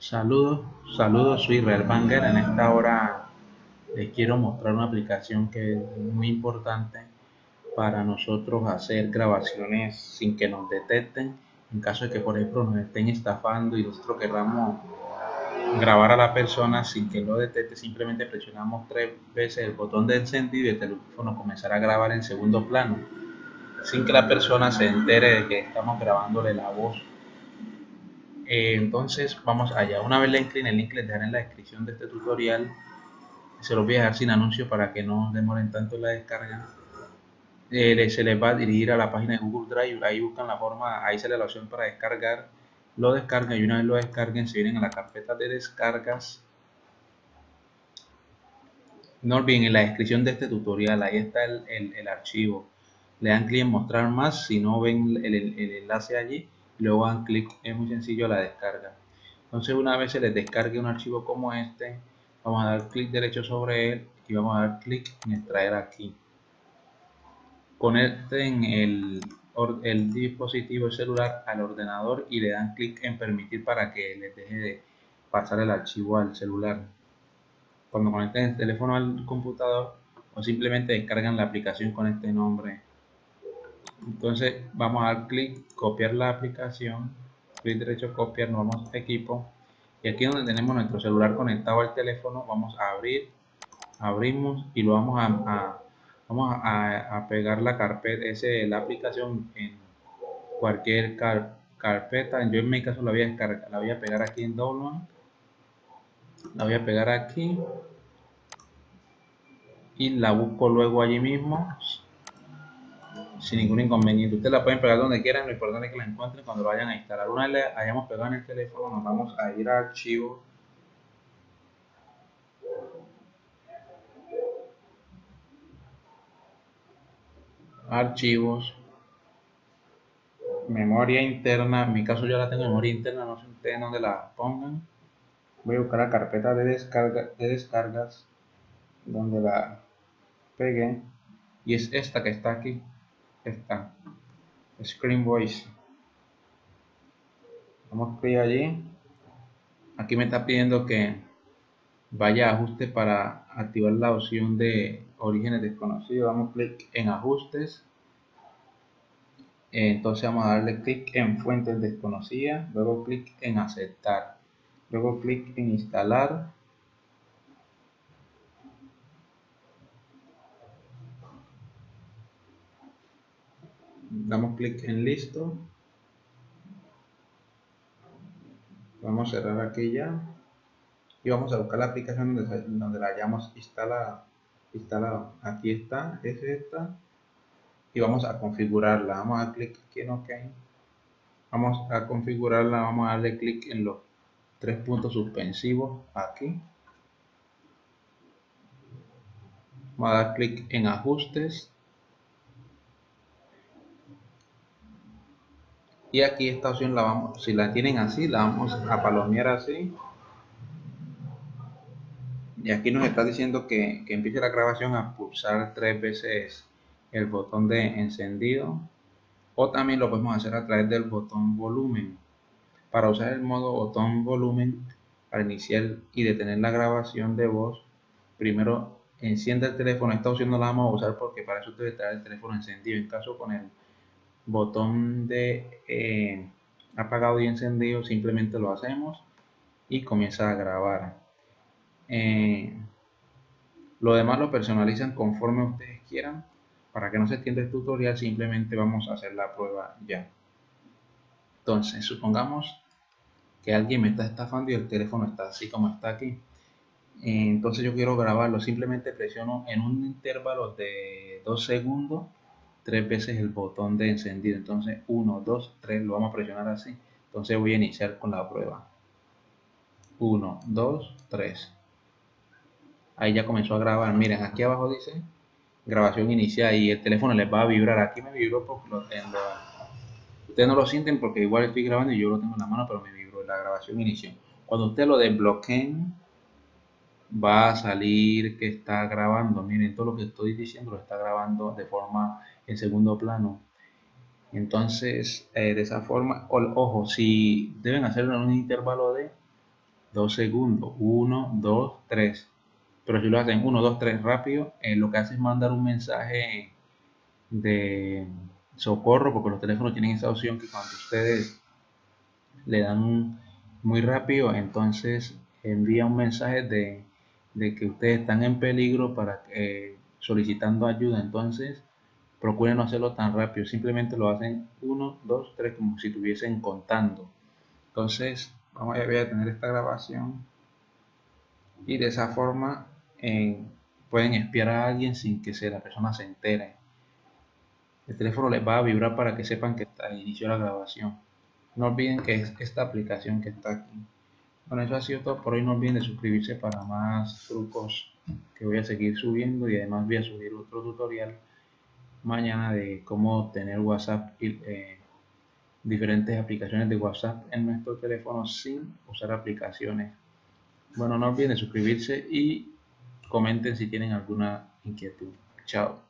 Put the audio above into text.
Saludos, saludos, soy Israel Banger. En esta hora les quiero mostrar una aplicación que es muy importante para nosotros hacer grabaciones sin que nos detecten. En caso de que, por ejemplo, nos estén estafando y nosotros queramos grabar a la persona sin que lo detecte, simplemente presionamos tres veces el botón de encendido y el teléfono comenzará a grabar en segundo plano, sin que la persona se entere de que estamos grabándole la voz eh, entonces vamos allá. Una vez le en el link les dejaré en la descripción de este tutorial. Se los voy a dejar sin anuncio para que no demoren tanto la descarga. Eh, se les va a dirigir a la página de Google Drive. Ahí buscan la forma, ahí sale la opción para descargar. Lo descargan y una vez lo descarguen se vienen a la carpeta de descargas. No olviden en la descripción de este tutorial, ahí está el, archivo. Le dan clic en mostrar más si no ven el enlace allí luego dan clic, es muy sencillo la descarga. Entonces una vez se les descargue un archivo como este, vamos a dar clic derecho sobre él y vamos a dar clic en extraer aquí. Conecten el, el dispositivo celular al ordenador y le dan clic en permitir para que les deje de pasar el archivo al celular. Cuando conecten el teléfono al computador o simplemente descargan la aplicación con este nombre entonces vamos a dar clic copiar la aplicación clic derecho copiar nos vamos equipo. Y aquí donde tenemos nuestro celular conectado al teléfono vamos a abrir abrimos y lo vamos a, vamos a, pegar la carpeta ese la aplicación en cualquier carpeta. Yo en mi caso la voy a la voy a pegar aquí en download la voy a pegar aquí y la busco luego allí mismo sin ningún inconveniente. Ustedes la pueden pegar donde quieran, lo importante es que la encuentren cuando lo vayan a instalar. Una vez hayamos pegado en el teléfono, nos vamos a ir a archivo. Archivos. Memoria interna. En mi caso yo la tengo en memoria interna, no sé ustedes dónde la pongan. Voy a buscar la carpeta de, descarga, de descargas donde la pegué y es esta que está aquí está Screen Voice vamos clic allí. Aquí me está pidiendo que vaya a ajuste para activar la opción de orígenes desconocidos. Damos clic en ajustes. Entonces vamos a darle clic en fuentes desconocidas. Luego clic en aceptar. Luego clic en instalar damos clic en listo. Vamos a cerrar aquí ya. Y vamos a buscar la aplicación donde, la hayamos instalado. Instalado. Aquí está es esta. Y vamos a configurarla. Vamos a dar clic aquí en ok. Vamos a configurarla. Vamos a darle clic en los tres puntos suspensivos aquí. Vamos a dar clic en ajustes y aquí esta opción la vamos si la tienen así la vamos a palomear así. Y aquí nos está diciendo que, que empiece la grabación a pulsar tres veces el botón de encendido. O también lo podemos hacer a través del botón volumen. Para usar el modo botón volumen para iniciar y detener la grabación de voz primero enciende el teléfono. Esta opción no la vamos a usar porque para eso debe estar el teléfono encendido. En caso con el botón de eh, apagado y encendido simplemente lo hacemos y comienza a grabar. Eh, lo demás lo personalizan conforme ustedes quieran. Para que no se extienda el tutorial simplemente vamos a hacer la prueba ya. Entonces supongamos que alguien me está estafando y el teléfono está así como está aquí. Eh, entonces yo quiero grabarlo. Simplemente presiono en un intervalo de dos segundos tres veces el botón de encendido. Entonces 1, 2, 3 lo vamos a presionar así. Entonces voy a iniciar con la prueba. 1, 2, 3. Ahí ya comenzó a grabar. Miren, aquí abajo dice grabación inicial y el teléfono les va a vibrar. Aquí me vibró porque lo tengo. Ustedes no lo sienten porque igual estoy grabando y yo lo tengo en la mano, pero me vibró la grabación inició. Cuando ustedes lo desbloqueen, va a salir que está grabando. Miren, todo lo que estoy diciendo lo está grabando de forma en segundo plano. Entonces, eh, de esa forma, ojo, si deben hacerlo en un intervalo de 2 segundos, 1, 2, 3. Pero si lo hacen 1, 2, 3 rápido, eh, lo que hace es mandar un mensaje de socorro, porque los teléfonos tienen esa opción que cuando ustedes le dan muy rápido, entonces envía un mensaje de, que ustedes están en peligro para eh, solicitando ayuda. Entonces, procuren no hacerlo tan rápido, simplemente lo hacen 1, 2, 3, como si estuviesen contando. Entonces, vamos a, a tener esta grabación y de esa forma eh, pueden espiar a alguien sin que la persona se entere. El teléfono les va a vibrar para que sepan que está, inició la grabación. No olviden que es esta aplicación que está aquí. Bueno, eso ha sido todo por hoy. No olviden de suscribirse para más trucos que voy a seguir subiendo y además voy a subir otro tutorial mañana de cómo tener WhatsApp y eh, diferentes aplicaciones de WhatsApp en nuestro teléfono sin usar aplicaciones. Bueno, no olviden de suscribirse y comenten si tienen alguna inquietud. Chao.